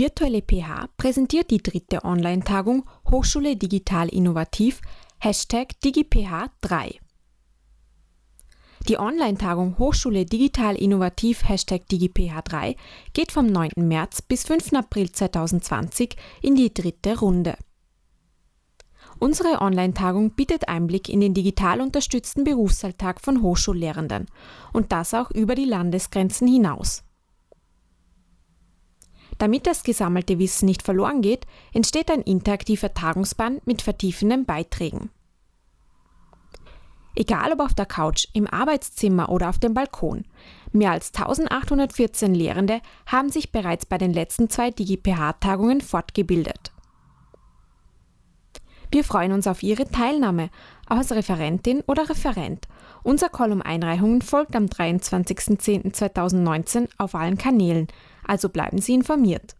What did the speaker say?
virtuelle PH präsentiert die dritte Online-Tagung Hochschule Digital Innovativ Hashtag DigiPH3. Die Online-Tagung Hochschule Digital Innovativ Hashtag DigiPH3 geht vom 9. März bis 5. April 2020 in die dritte Runde. Unsere Online-Tagung bietet Einblick in den digital unterstützten Berufsalltag von Hochschullehrenden und das auch über die Landesgrenzen hinaus. Damit das gesammelte Wissen nicht verloren geht, entsteht ein interaktiver Tagungsband mit vertiefenden Beiträgen. Egal ob auf der Couch, im Arbeitszimmer oder auf dem Balkon, mehr als 1814 Lehrende haben sich bereits bei den letzten zwei DigiPH-Tagungen fortgebildet. Wir freuen uns auf Ihre Teilnahme als Referentin oder Referent. Unser um Einreichungen folgt am 23.10.2019 auf allen Kanälen, also bleiben Sie informiert.